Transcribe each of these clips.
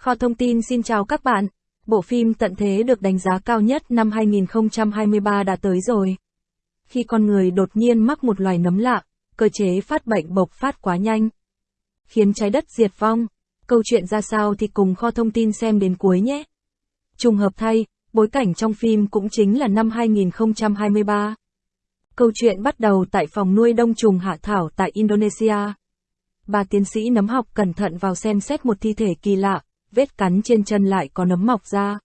Kho thông tin xin chào các bạn. Bộ phim Tận Thế được đánh giá cao nhất năm 2023 đã tới rồi. Khi con người đột nhiên mắc một loài nấm lạ, cơ chế phát bệnh bộc phát quá nhanh. Khiến trái đất diệt vong. Câu chuyện ra sao thì cùng kho thông tin xem đến cuối nhé. Trùng hợp thay, bối cảnh trong phim cũng chính là năm 2023. Câu chuyện bắt đầu tại phòng nuôi đông trùng hạ thảo tại Indonesia. Bà tiến sĩ nấm học cẩn thận vào xem xét một thi thể kỳ lạ, vết cắn trên chân lại có nấm mọc ra.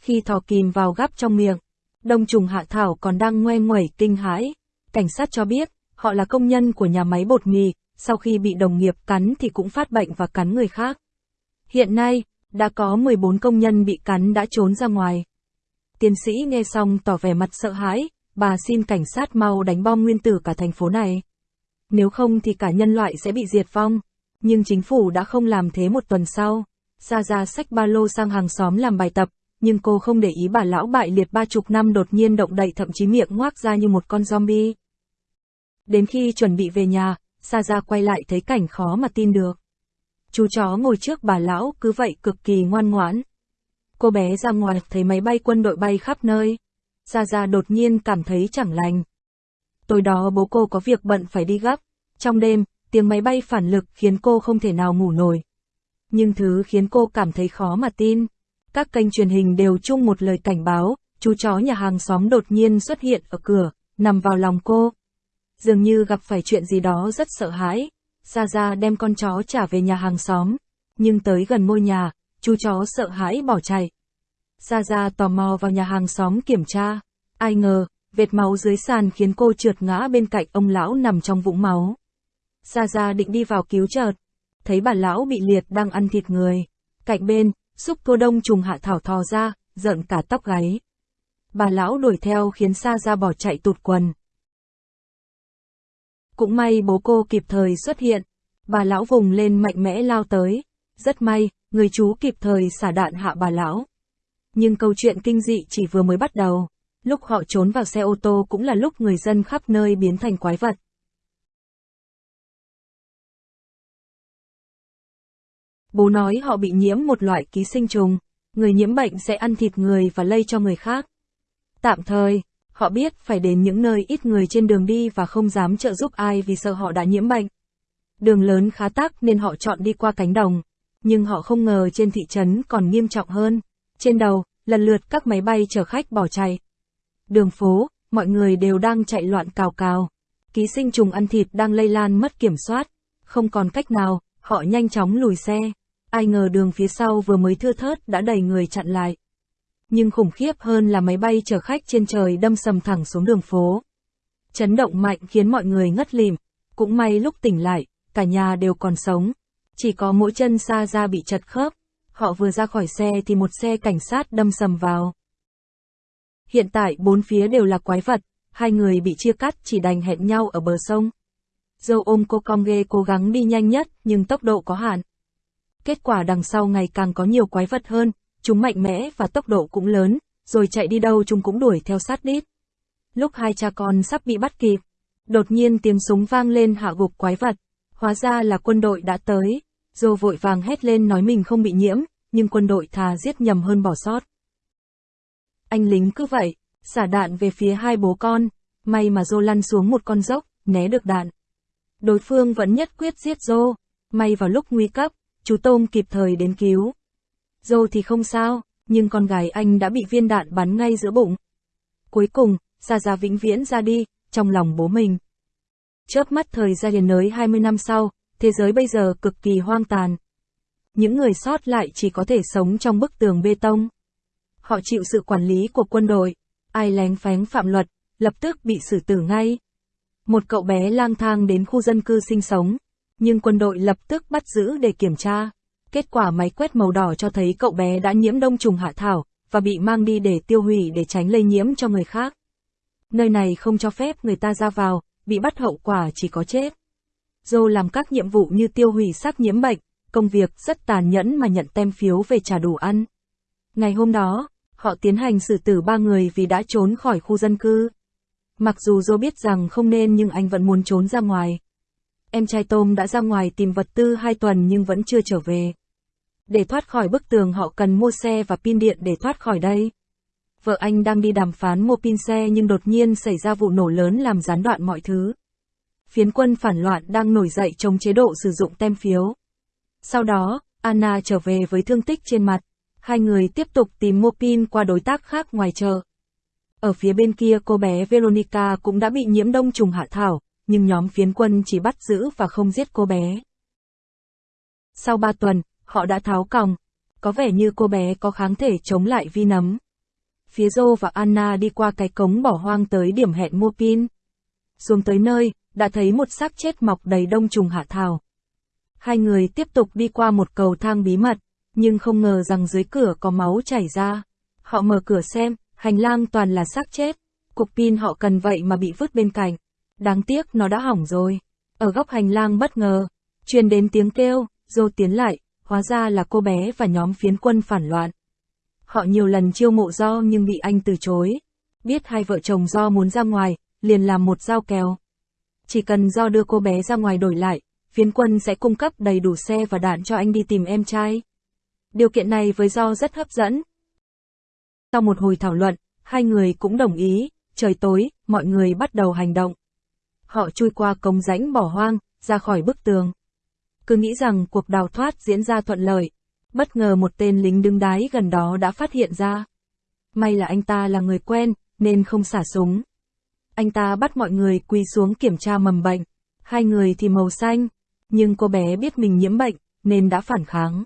Khi thò kìm vào gắp trong miệng, đông trùng hạ thảo còn đang ngoe ngoẩy kinh hãi. Cảnh sát cho biết, họ là công nhân của nhà máy bột mì, sau khi bị đồng nghiệp cắn thì cũng phát bệnh và cắn người khác. Hiện nay, đã có 14 công nhân bị cắn đã trốn ra ngoài. Tiến sĩ nghe xong tỏ vẻ mặt sợ hãi, bà xin cảnh sát mau đánh bom nguyên tử cả thành phố này. Nếu không thì cả nhân loại sẽ bị diệt vong. Nhưng chính phủ đã không làm thế một tuần sau. Gia ra xách ba lô sang hàng xóm làm bài tập, nhưng cô không để ý bà lão bại liệt ba chục năm đột nhiên động đậy thậm chí miệng ngoác ra như một con zombie. Đến khi chuẩn bị về nhà, Sa Ra quay lại thấy cảnh khó mà tin được. Chú chó ngồi trước bà lão cứ vậy cực kỳ ngoan ngoãn. Cô bé ra ngoài thấy máy bay quân đội bay khắp nơi. Sa Ra đột nhiên cảm thấy chẳng lành. Tối đó bố cô có việc bận phải đi gấp. Trong đêm, tiếng máy bay phản lực khiến cô không thể nào ngủ nổi. Nhưng thứ khiến cô cảm thấy khó mà tin. Các kênh truyền hình đều chung một lời cảnh báo, chú chó nhà hàng xóm đột nhiên xuất hiện ở cửa, nằm vào lòng cô. Dường như gặp phải chuyện gì đó rất sợ hãi. Sa Ra đem con chó trả về nhà hàng xóm. Nhưng tới gần ngôi nhà, chú chó sợ hãi bỏ chạy. Sa Ra tò mò vào nhà hàng xóm kiểm tra. Ai ngờ, vệt máu dưới sàn khiến cô trượt ngã bên cạnh ông lão nằm trong vũng máu. Sa Ra định đi vào cứu chợt, thấy bà lão bị liệt đang ăn thịt người. Cạnh bên, xúc cô đông trùng hạ thảo thò ra, giận cả tóc gáy. Bà lão đuổi theo khiến xa Ra bỏ chạy tụt quần. Cũng may bố cô kịp thời xuất hiện. Bà lão vùng lên mạnh mẽ lao tới. Rất may, người chú kịp thời xả đạn hạ bà lão. Nhưng câu chuyện kinh dị chỉ vừa mới bắt đầu. Lúc họ trốn vào xe ô tô cũng là lúc người dân khắp nơi biến thành quái vật. Bố nói họ bị nhiễm một loại ký sinh trùng, người nhiễm bệnh sẽ ăn thịt người và lây cho người khác. Tạm thời, họ biết phải đến những nơi ít người trên đường đi và không dám trợ giúp ai vì sợ họ đã nhiễm bệnh. Đường lớn khá tắc nên họ chọn đi qua cánh đồng, nhưng họ không ngờ trên thị trấn còn nghiêm trọng hơn. Trên đầu, lần lượt các máy bay chở khách bỏ chạy. Đường phố, mọi người đều đang chạy loạn cào cào. Ký sinh trùng ăn thịt đang lây lan mất kiểm soát. Không còn cách nào, họ nhanh chóng lùi xe. Ai ngờ đường phía sau vừa mới thưa thớt đã đầy người chặn lại. Nhưng khủng khiếp hơn là máy bay chở khách trên trời đâm sầm thẳng xuống đường phố. Chấn động mạnh khiến mọi người ngất lìm. Cũng may lúc tỉnh lại, cả nhà đều còn sống. Chỉ có mỗi chân xa ra bị chật khớp. Họ vừa ra khỏi xe thì một xe cảnh sát đâm sầm vào. Hiện tại bốn phía đều là quái vật, hai người bị chia cắt chỉ đành hẹn nhau ở bờ sông. Dâu ôm cô con ghê cố gắng đi nhanh nhất nhưng tốc độ có hạn. Kết quả đằng sau ngày càng có nhiều quái vật hơn, chúng mạnh mẽ và tốc độ cũng lớn, rồi chạy đi đâu chúng cũng đuổi theo sát đít. Lúc hai cha con sắp bị bắt kịp, đột nhiên tiếng súng vang lên hạ gục quái vật, hóa ra là quân đội đã tới. Dô vội vàng hét lên nói mình không bị nhiễm, nhưng quân đội thà giết nhầm hơn bỏ sót. Anh lính cứ vậy, xả đạn về phía hai bố con, may mà Dô lăn xuống một con dốc, né được đạn. Đối phương vẫn nhất quyết giết Dô, may vào lúc nguy cấp, chú Tôm kịp thời đến cứu. dâu thì không sao, nhưng con gái anh đã bị viên đạn bắn ngay giữa bụng. Cuối cùng, Gia Gia vĩnh viễn ra đi, trong lòng bố mình. Chớp mắt thời gian liền nới 20 năm sau, thế giới bây giờ cực kỳ hoang tàn. Những người sót lại chỉ có thể sống trong bức tường bê tông. Họ chịu sự quản lý của quân đội, ai lén phén phạm luật, lập tức bị xử tử ngay. Một cậu bé lang thang đến khu dân cư sinh sống, nhưng quân đội lập tức bắt giữ để kiểm tra. Kết quả máy quét màu đỏ cho thấy cậu bé đã nhiễm đông trùng hạ thảo, và bị mang đi để tiêu hủy để tránh lây nhiễm cho người khác. Nơi này không cho phép người ta ra vào, bị bắt hậu quả chỉ có chết. Joe làm các nhiệm vụ như tiêu hủy xác nhiễm bệnh, công việc rất tàn nhẫn mà nhận tem phiếu về trả đủ ăn. Ngày hôm đó, họ tiến hành xử tử ba người vì đã trốn khỏi khu dân cư. Mặc dù Joe biết rằng không nên nhưng anh vẫn muốn trốn ra ngoài. Em trai Tôm đã ra ngoài tìm vật tư hai tuần nhưng vẫn chưa trở về. Để thoát khỏi bức tường họ cần mua xe và pin điện để thoát khỏi đây. Vợ anh đang đi đàm phán mua pin xe nhưng đột nhiên xảy ra vụ nổ lớn làm gián đoạn mọi thứ. Phiến quân phản loạn đang nổi dậy chống chế độ sử dụng tem phiếu. Sau đó, Anna trở về với thương tích trên mặt. Hai người tiếp tục tìm mua pin qua đối tác khác ngoài chợ. Ở phía bên kia cô bé Veronica cũng đã bị nhiễm đông trùng hạ thảo, nhưng nhóm phiến quân chỉ bắt giữ và không giết cô bé. Sau ba tuần, họ đã tháo còng. Có vẻ như cô bé có kháng thể chống lại vi nấm. Phía Joe và Anna đi qua cái cống bỏ hoang tới điểm hẹn mua pin. Xuống tới nơi, đã thấy một xác chết mọc đầy đông trùng hạ thảo. Hai người tiếp tục đi qua một cầu thang bí mật, nhưng không ngờ rằng dưới cửa có máu chảy ra. Họ mở cửa xem, hành lang toàn là xác chết. Cục pin họ cần vậy mà bị vứt bên cạnh. Đáng tiếc nó đã hỏng rồi. Ở góc hành lang bất ngờ, truyền đến tiếng kêu, Dô tiến lại, hóa ra là cô bé và nhóm phiến quân phản loạn. Họ nhiều lần chiêu mộ Do nhưng bị anh từ chối. Biết hai vợ chồng Do muốn ra ngoài, liền làm một giao kèo. Chỉ cần Do đưa cô bé ra ngoài đổi lại, phiến quân sẽ cung cấp đầy đủ xe và đạn cho anh đi tìm em trai. Điều kiện này với Do rất hấp dẫn. Sau một hồi thảo luận, hai người cũng đồng ý, trời tối, mọi người bắt đầu hành động. Họ chui qua cống rãnh bỏ hoang, ra khỏi bức tường. Cứ nghĩ rằng cuộc đào thoát diễn ra thuận lợi, bất ngờ một tên lính đứng đái gần đó đã phát hiện ra. May là anh ta là người quen, nên không xả súng. Anh ta bắt mọi người quỳ xuống kiểm tra mầm bệnh, hai người thì màu xanh, nhưng cô bé biết mình nhiễm bệnh, nên đã phản kháng.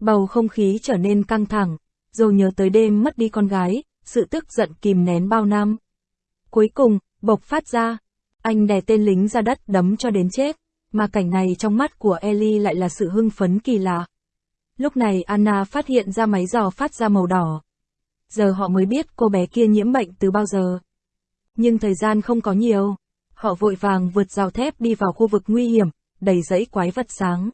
Bầu không khí trở nên căng thẳng, rồi nhớ tới đêm mất đi con gái, sự tức giận kìm nén bao năm. Cuối cùng, bộc phát ra, anh đè tên lính ra đất đấm cho đến chết, mà cảnh này trong mắt của Ellie lại là sự hưng phấn kỳ lạ. Lúc này Anna phát hiện ra máy giò phát ra màu đỏ. Giờ họ mới biết cô bé kia nhiễm bệnh từ bao giờ. Nhưng thời gian không có nhiều. Họ vội vàng vượt rào thép đi vào khu vực nguy hiểm, đầy dãy quái vật sáng.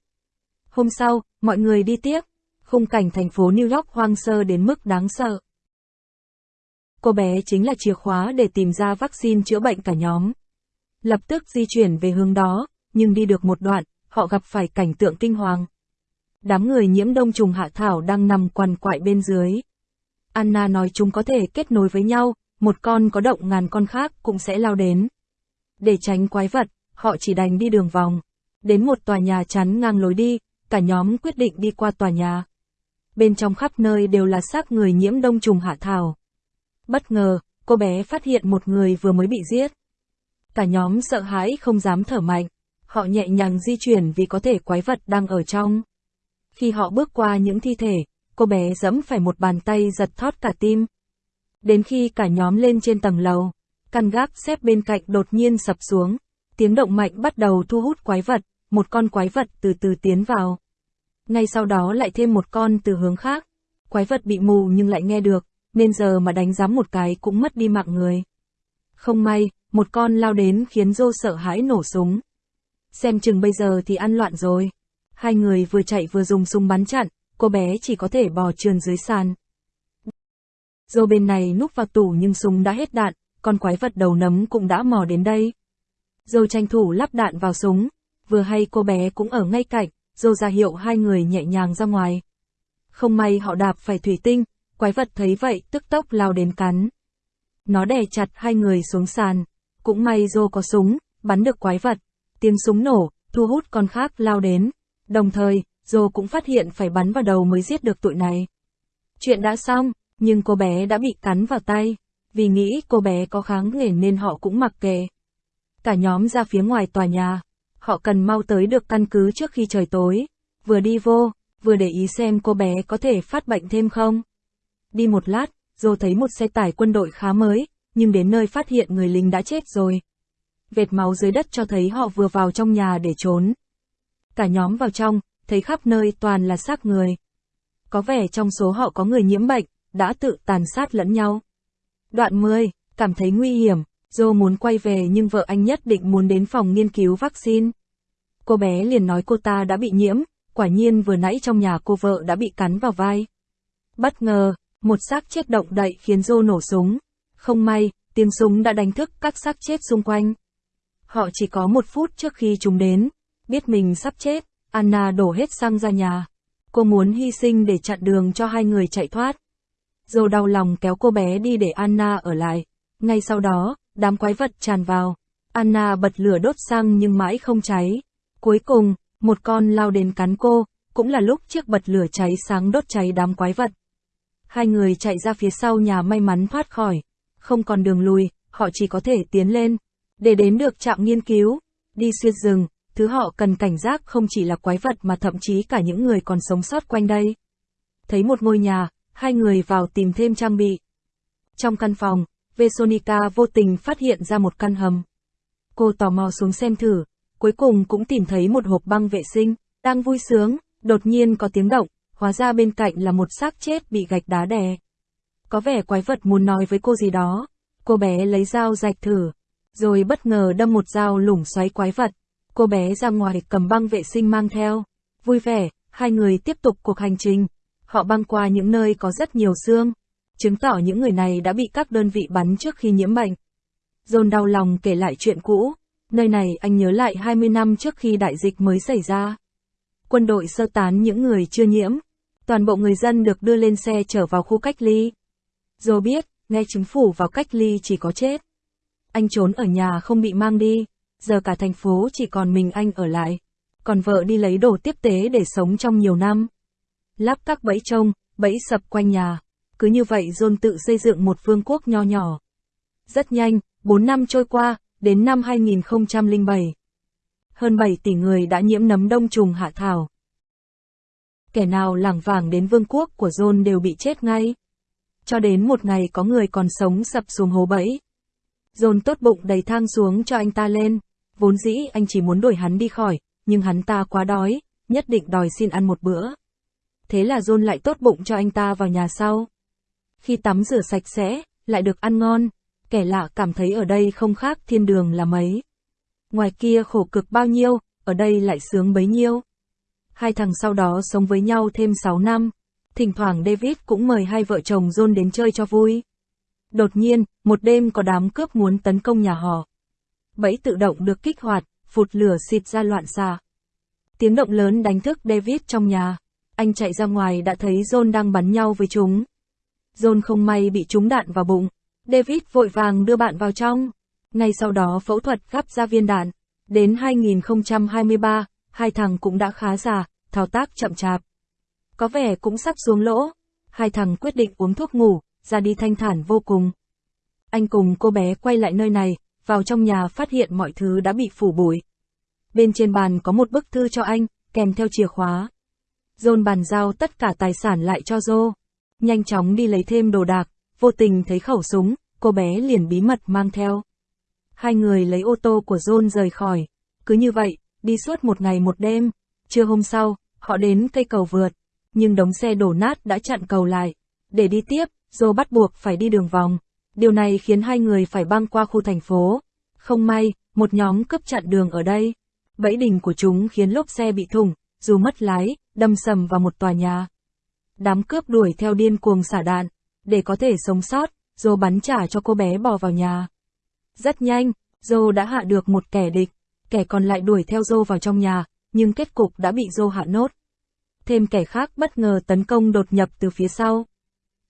Hôm sau, mọi người đi tiếp. Khung cảnh thành phố New York hoang sơ đến mức đáng sợ. Cô bé chính là chìa khóa để tìm ra vaccine chữa bệnh cả nhóm. Lập tức di chuyển về hướng đó, nhưng đi được một đoạn, họ gặp phải cảnh tượng kinh hoàng. Đám người nhiễm đông trùng hạ thảo đang nằm quằn quại bên dưới. Anna nói chúng có thể kết nối với nhau, một con có động ngàn con khác cũng sẽ lao đến. Để tránh quái vật, họ chỉ đành đi đường vòng. Đến một tòa nhà chắn ngang lối đi, cả nhóm quyết định đi qua tòa nhà. Bên trong khắp nơi đều là xác người nhiễm đông trùng hạ thảo. Bất ngờ, cô bé phát hiện một người vừa mới bị giết. Cả nhóm sợ hãi không dám thở mạnh, họ nhẹ nhàng di chuyển vì có thể quái vật đang ở trong. Khi họ bước qua những thi thể, cô bé dẫm phải một bàn tay giật thót cả tim. Đến khi cả nhóm lên trên tầng lầu, căn gác xếp bên cạnh đột nhiên sập xuống, tiếng động mạnh bắt đầu thu hút quái vật, một con quái vật từ từ tiến vào. Ngay sau đó lại thêm một con từ hướng khác, quái vật bị mù nhưng lại nghe được, nên giờ mà đánh giám một cái cũng mất đi mạng người. Không may, một con lao đến khiến Dô sợ hãi nổ súng. Xem chừng bây giờ thì ăn loạn rồi. Hai người vừa chạy vừa dùng súng bắn chặn, cô bé chỉ có thể bò trườn dưới sàn. Dô bên này núp vào tủ nhưng súng đã hết đạn, con quái vật đầu nấm cũng đã mò đến đây. Dô tranh thủ lắp đạn vào súng, vừa hay cô bé cũng ở ngay cạnh, Dô ra hiệu hai người nhẹ nhàng ra ngoài. Không may họ đạp phải thủy tinh, quái vật thấy vậy tức tốc lao đến cắn. Nó đè chặt hai người xuống sàn, cũng may Dô có súng, bắn được quái vật. Tiếng súng nổ, thu hút con khác lao đến. Đồng thời, Dô cũng phát hiện phải bắn vào đầu mới giết được tụi này. Chuyện đã xong, nhưng cô bé đã bị cắn vào tay. Vì nghĩ cô bé có kháng nghề nên họ cũng mặc kệ. Cả nhóm ra phía ngoài tòa nhà. Họ cần mau tới được căn cứ trước khi trời tối. Vừa đi vô, vừa để ý xem cô bé có thể phát bệnh thêm không. Đi một lát, Dô thấy một xe tải quân đội khá mới, nhưng đến nơi phát hiện người lính đã chết rồi. Vệt máu dưới đất cho thấy họ vừa vào trong nhà để trốn. Cả nhóm vào trong, thấy khắp nơi toàn là xác người. Có vẻ trong số họ có người nhiễm bệnh, đã tự tàn sát lẫn nhau. Đoạn 10, cảm thấy nguy hiểm, Dô muốn quay về nhưng vợ anh nhất định muốn đến phòng nghiên cứu vaccine. Cô bé liền nói cô ta đã bị nhiễm, quả nhiên vừa nãy trong nhà cô vợ đã bị cắn vào vai. Bất ngờ, một xác chết động đậy khiến Joe nổ súng. Không may, tiếng súng đã đánh thức các xác chết xung quanh. Họ chỉ có một phút trước khi chúng đến, biết mình sắp chết, Anna đổ hết xăng ra nhà. cô muốn hy sinh để chặn đường cho hai người chạy thoát. Joe đau lòng kéo cô bé đi để Anna ở lại. Ngay sau đó, đám quái vật tràn vào. Anna bật lửa đốt xăng nhưng mãi không cháy. Cuối cùng, một con lao đến cắn cô, cũng là lúc chiếc bật lửa cháy sáng đốt cháy đám quái vật. Hai người chạy ra phía sau nhà may mắn thoát khỏi. Không còn đường lùi, họ chỉ có thể tiến lên. Để đến được trạm nghiên cứu, đi xuyên rừng, thứ họ cần cảnh giác không chỉ là quái vật mà thậm chí cả những người còn sống sót quanh đây. Thấy một ngôi nhà, hai người vào tìm thêm trang bị. Trong căn phòng, Vesonica vô tình phát hiện ra một căn hầm. Cô tò mò xuống xem thử, cuối cùng cũng tìm thấy một hộp băng vệ sinh, đang vui sướng, đột nhiên có tiếng động, hóa ra bên cạnh là một xác chết bị gạch đá đè. Có vẻ quái vật muốn nói với cô gì đó, cô bé lấy dao rạch thử, rồi bất ngờ đâm một dao lủng xoáy quái vật. Cô bé ra ngoài cầm băng vệ sinh mang theo. Vui vẻ, hai người tiếp tục cuộc hành trình. Họ băng qua những nơi có rất nhiều xương, chứng tỏ những người này đã bị các đơn vị bắn trước khi nhiễm bệnh. John đau lòng kể lại chuyện cũ, nơi này anh nhớ lại 20 năm trước khi đại dịch mới xảy ra. Quân đội sơ tán những người chưa nhiễm, toàn bộ người dân được đưa lên xe trở vào khu cách ly. Joe biết, nghe chính phủ vào cách ly chỉ có chết. Anh trốn ở nhà không bị mang đi, giờ cả thành phố chỉ còn mình anh ở lại. Còn vợ đi lấy đồ tiếp tế để sống trong nhiều năm. Lắp các bẫy trông, bẫy sập quanh nhà. Cứ như vậy John tự xây dựng một vương quốc nho nhỏ. Rất nhanh, 4 năm trôi qua, đến năm 2007. Hơn 7 tỷ người đã nhiễm nấm đông trùng hạ thảo. Kẻ nào lảng vàng đến vương quốc của John đều bị chết ngay. Cho đến một ngày có người còn sống sập xuống hố bẫy. John tốt bụng đầy thang xuống cho anh ta lên. Vốn dĩ anh chỉ muốn đuổi hắn đi khỏi, nhưng hắn ta quá đói, nhất định đòi xin ăn một bữa. Thế là John lại tốt bụng cho anh ta vào nhà sau. Khi tắm rửa sạch sẽ, lại được ăn ngon, kẻ lạ cảm thấy ở đây không khác thiên đường là mấy. Ngoài kia khổ cực bao nhiêu, ở đây lại sướng bấy nhiêu. Hai thằng sau đó sống với nhau thêm 6 năm. Thỉnh thoảng David cũng mời hai vợ chồng John đến chơi cho vui. Đột nhiên, một đêm có đám cướp muốn tấn công nhà họ. Bẫy tự động được kích hoạt, phụt lửa xịt ra loạn xạ. Tiếng động lớn đánh thức David trong nhà. Anh chạy ra ngoài đã thấy John đang bắn nhau với chúng. John không may bị trúng đạn vào bụng. David vội vàng đưa bạn vào trong. Ngay sau đó phẫu thuật gắp ra viên đạn. Đến 2023, hai thằng cũng đã khá già, thao tác chậm chạp. Có vẻ cũng sắp xuống lỗ. Hai thằng quyết định uống thuốc ngủ, ra đi thanh thản vô cùng. Anh cùng cô bé quay lại nơi này, vào trong nhà phát hiện mọi thứ đã bị phủ bụi. Bên trên bàn có một bức thư cho anh, kèm theo chìa khóa. John bàn giao tất cả tài sản lại cho Joe. Nhanh chóng đi lấy thêm đồ đạc, vô tình thấy khẩu súng, cô bé liền bí mật mang theo. Hai người lấy ô tô của John rời khỏi. Cứ như vậy, đi suốt một ngày một đêm. Trưa hôm sau, họ đến cây cầu vượt. Nhưng đống xe đổ nát đã chặn cầu lại. Để đi tiếp, Joe bắt buộc phải đi đường vòng. Điều này khiến hai người phải băng qua khu thành phố. Không may, một nhóm cướp chặn đường ở đây. Bẫy đình của chúng khiến lốp xe bị thủng, dù mất lái, đâm sầm vào một tòa nhà. Đám cướp đuổi theo điên cuồng xả đạn, để có thể sống sót, Joe bắn trả cho cô bé bò vào nhà. Rất nhanh, Joe đã hạ được một kẻ địch, kẻ còn lại đuổi theo Dô vào trong nhà, nhưng kết cục đã bị Dô hạ nốt. Thêm kẻ khác bất ngờ tấn công đột nhập từ phía sau.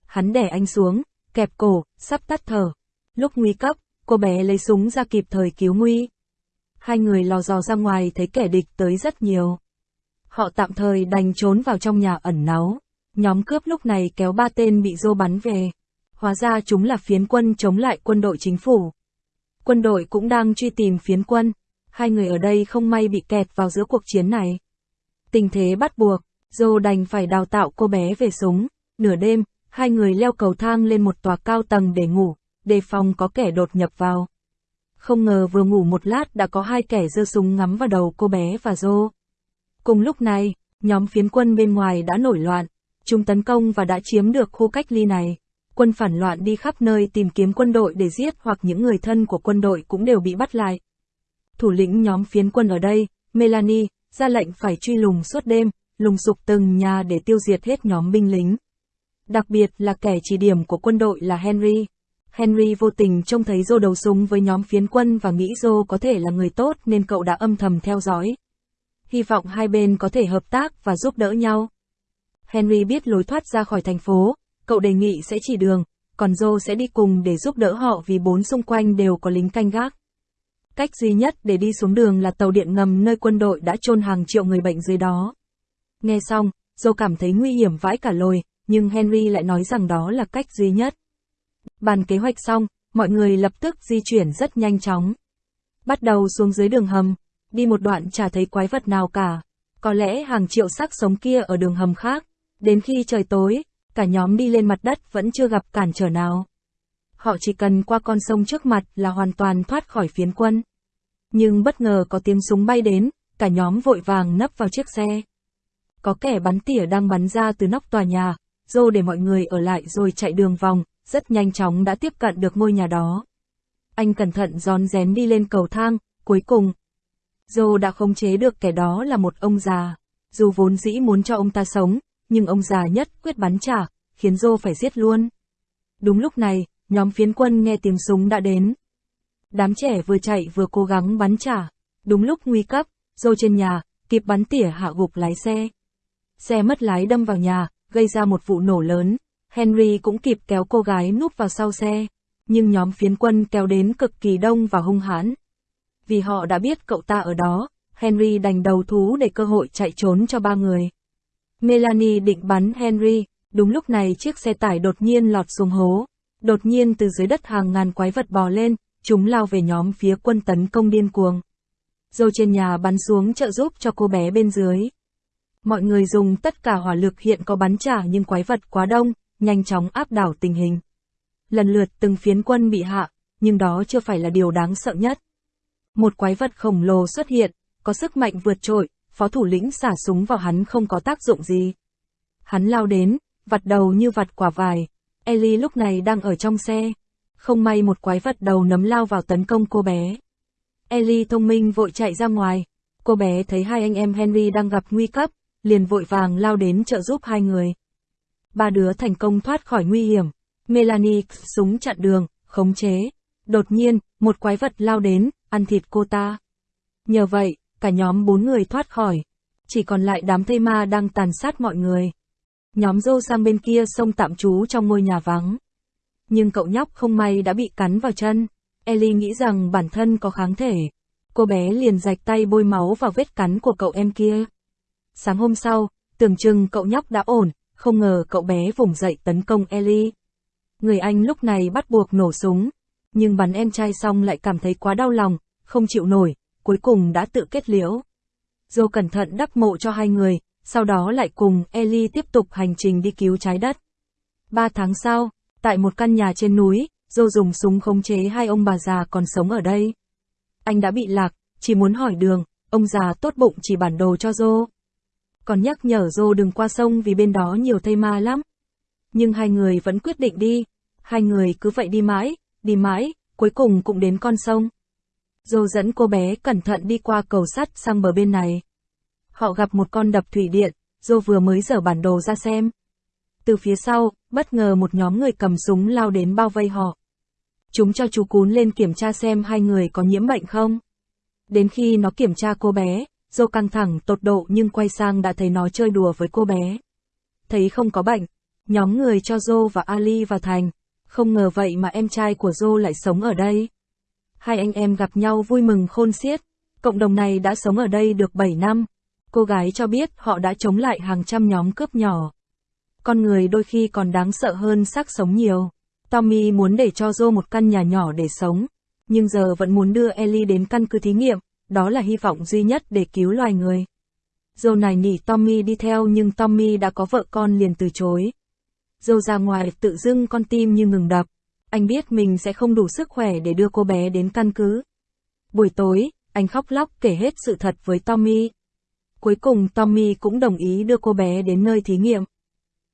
Hắn đè anh xuống, kẹp cổ, sắp tắt thở. Lúc nguy cấp, cô bé lấy súng ra kịp thời cứu nguy. Hai người lò dò ra ngoài thấy kẻ địch tới rất nhiều. Họ tạm thời đành trốn vào trong nhà ẩn náu. Nhóm cướp lúc này kéo ba tên bị dô bắn về. Hóa ra chúng là phiến quân chống lại quân đội chính phủ. Quân đội cũng đang truy tìm phiến quân. Hai người ở đây không may bị kẹt vào giữa cuộc chiến này. Tình thế bắt buộc, dô đành phải đào tạo cô bé về súng. Nửa đêm, hai người leo cầu thang lên một tòa cao tầng để ngủ, đề phòng có kẻ đột nhập vào. Không ngờ vừa ngủ một lát đã có hai kẻ giơ súng ngắm vào đầu cô bé và dô. Cùng lúc này, nhóm phiến quân bên ngoài đã nổi loạn, chúng tấn công và đã chiếm được khu cách ly này. Quân phản loạn đi khắp nơi tìm kiếm quân đội để giết hoặc những người thân của quân đội cũng đều bị bắt lại. Thủ lĩnh nhóm phiến quân ở đây, Melanie, ra lệnh phải truy lùng suốt đêm, lùng sục từng nhà để tiêu diệt hết nhóm binh lính. Đặc biệt là kẻ chỉ điểm của quân đội là Henry. Henry vô tình trông thấy Joe đầu súng với nhóm phiến quân và nghĩ Joe có thể là người tốt nên cậu đã âm thầm theo dõi. Hy vọng hai bên có thể hợp tác và giúp đỡ nhau. Henry biết lối thoát ra khỏi thành phố, cậu đề nghị sẽ chỉ đường, còn Joe sẽ đi cùng để giúp đỡ họ vì bốn xung quanh đều có lính canh gác. Cách duy nhất để đi xuống đường là tàu điện ngầm nơi quân đội đã chôn hàng triệu người bệnh dưới đó. Nghe xong, Joe cảm thấy nguy hiểm vãi cả lồi, nhưng Henry lại nói rằng đó là cách duy nhất. Bàn kế hoạch xong, mọi người lập tức di chuyển rất nhanh chóng. Bắt đầu xuống dưới đường hầm, đi một đoạn chả thấy quái vật nào cả. Có lẽ hàng triệu xác sống kia ở đường hầm khác. Đến khi trời tối, cả nhóm đi lên mặt đất vẫn chưa gặp cản trở nào. Họ chỉ cần qua con sông trước mặt là hoàn toàn thoát khỏi phiến quân. Nhưng bất ngờ có tiếng súng bay đến, cả nhóm vội vàng nấp vào chiếc xe. Có kẻ bắn tỉa đang bắn ra từ nóc tòa nhà, Dô để mọi người ở lại rồi chạy đường vòng, rất nhanh chóng đã tiếp cận được ngôi nhà đó. Anh cẩn thận gión rén đi lên cầu thang, cuối cùng. Dô đã khống chế được kẻ đó là một ông già. Dù vốn dĩ muốn cho ông ta sống, nhưng ông già nhất quyết bắn trả, khiến Dô phải giết luôn. Đúng lúc này, nhóm phiến quân nghe tiếng súng đã đến. Đám trẻ vừa chạy vừa cố gắng bắn trả. Đúng lúc nguy cấp, dâu trên nhà, kịp bắn tỉa hạ gục lái xe. Xe mất lái đâm vào nhà, gây ra một vụ nổ lớn. Henry cũng kịp kéo cô gái núp vào sau xe, nhưng nhóm phiến quân kéo đến cực kỳ đông và hung hãn. Vì họ đã biết cậu ta ở đó, Henry đành đầu thú để cơ hội chạy trốn cho ba người. Melanie định bắn Henry, đúng lúc này chiếc xe tải đột nhiên lọt xuống hố. Đột nhiên từ dưới đất hàng ngàn quái vật bò lên, chúng lao về nhóm phía quân tấn công điên cuồng. Dâu trên nhà bắn xuống trợ giúp cho cô bé bên dưới. Mọi người dùng tất cả hỏa lực hiện có bắn trả nhưng quái vật quá đông, nhanh chóng áp đảo tình hình. Lần lượt từng phiến quân bị hạ, nhưng đó chưa phải là điều đáng sợ nhất. Một quái vật khổng lồ xuất hiện, có sức mạnh vượt trội, phó thủ lĩnh xả súng vào hắn không có tác dụng gì. Hắn lao đến, vặt đầu như vặt quả vải. Ellie lúc này đang ở trong xe. Không may một quái vật đầu nấm lao vào tấn công cô bé. Ellie thông minh vội chạy ra ngoài. Cô bé thấy hai anh em Henry đang gặp nguy cấp, liền vội vàng lao đến trợ giúp hai người. Ba đứa thành công thoát khỏi nguy hiểm. Melanie súng chặn đường, khống chế. Đột nhiên, một quái vật lao đến, ăn thịt cô ta. Nhờ vậy, cả nhóm bốn người thoát khỏi. Chỉ còn lại đám thây ma đang tàn sát mọi người. Nhóm dô sang bên kia sông tạm trú trong ngôi nhà vắng. Nhưng cậu nhóc không may đã bị cắn vào chân. Ellie nghĩ rằng bản thân có kháng thể. Cô bé liền rạch tay bôi máu vào vết cắn của cậu em kia. Sáng hôm sau, tưởng chừng cậu nhóc đã ổn, không ngờ cậu bé vùng dậy tấn công Ellie. Người anh lúc này bắt buộc nổ súng, nhưng bắn em trai xong lại cảm thấy quá đau lòng, không chịu nổi, cuối cùng đã tự kết liễu. Dô cẩn thận đắp mộ cho hai người, sau đó lại cùng Ellie tiếp tục hành trình đi cứu trái đất. Ba tháng sau, tại một căn nhà trên núi, Dô dùng súng khống chế hai ông bà già còn sống ở đây. Anh đã bị lạc, chỉ muốn hỏi đường, ông già tốt bụng chỉ bản đồ cho Dô còn nhắc nhở Dô đừng qua sông vì bên đó nhiều thây ma lắm. Nhưng hai người vẫn quyết định đi, hai người cứ vậy đi mãi, đi mãi, cuối cùng cũng đến con sông. Dô dẫn cô bé cẩn thận đi qua cầu sắt sang bờ bên này. Họ gặp một con đập thủy điện, Dô vừa mới dở bản đồ ra xem. Từ phía sau, bất ngờ một nhóm người cầm súng lao đến bao vây họ. Chúng cho chú cún lên kiểm tra xem hai người có nhiễm bệnh không. Đến khi nó kiểm tra cô bé, Dô căng thẳng tột độ nhưng quay sang đã thấy nó chơi đùa với cô bé. Thấy không có bệnh, nhóm người cho Dô và Ali vào thành. Không ngờ vậy mà em trai của Dô lại sống ở đây. Hai anh em gặp nhau vui mừng khôn xiết. Cộng đồng này đã sống ở đây được 7 năm. Cô gái cho biết họ đã chống lại hàng trăm nhóm cướp nhỏ. Con người đôi khi còn đáng sợ hơn xác sống nhiều. Tommy muốn để cho Joe một căn nhà nhỏ để sống, nhưng giờ vẫn muốn đưa Ellie đến căn cứ thí nghiệm, đó là hy vọng duy nhất để cứu loài người. Joe này nỉ Tommy đi theo nhưng Tommy đã có vợ con liền từ chối. Joe ra ngoài tự dưng con tim như ngừng đập. Anh biết mình sẽ không đủ sức khỏe để đưa cô bé đến căn cứ. Buổi tối, anh khóc lóc kể hết sự thật với Tommy. Cuối cùng Tommy cũng đồng ý đưa cô bé đến nơi thí nghiệm.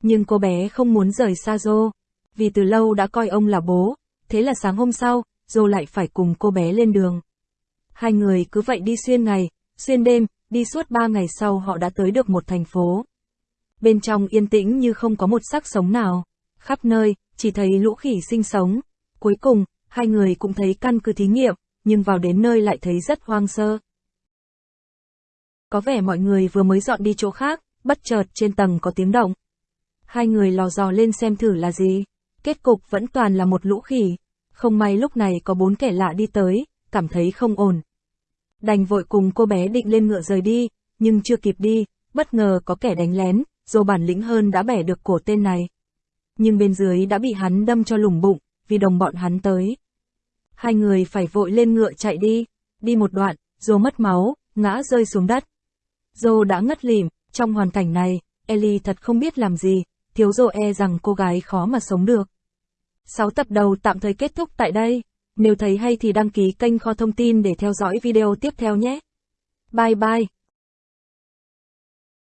Nhưng cô bé không muốn rời xa Joe, vì từ lâu đã coi ông là bố, thế là sáng hôm sau, Joe lại phải cùng cô bé lên đường. Hai người cứ vậy đi xuyên ngày, xuyên đêm, đi suốt ba ngày sau họ đã tới được một thành phố. Bên trong yên tĩnh như không có một sắc sống nào. Khắp nơi, chỉ thấy lũ khỉ sinh sống. Cuối cùng, hai người cũng thấy căn cứ thí nghiệm, nhưng vào đến nơi lại thấy rất hoang sơ. Có vẻ mọi người vừa mới dọn đi chỗ khác, bất chợt trên tầng có tiếng động, Hai người lò dò lên xem thử là gì. Kết cục vẫn toàn là một lũ khỉ. Không may lúc này có bốn kẻ lạ đi tới, cảm thấy không ổn. Đành vội cùng cô bé định lên ngựa rời đi, nhưng chưa kịp đi, bất ngờ có kẻ đánh lén, dù bản lĩnh hơn đã bẻ được cổ tên này. Nhưng bên dưới đã bị hắn đâm cho lủng bụng, vì đồng bọn hắn tới. Hai người phải vội lên ngựa chạy đi, đi một đoạn, Dô mất máu, ngã rơi xuống đất. Dô đã ngất lịm, trong hoàn cảnh này, Ellie thật không biết làm gì, thiếu rồ e rằng cô gái khó mà sống được. 6 tập đầu tạm thời kết thúc tại đây. Nếu thấy hay thì đăng ký kênh kho thông tin để theo dõi video tiếp theo nhé. Bye bye.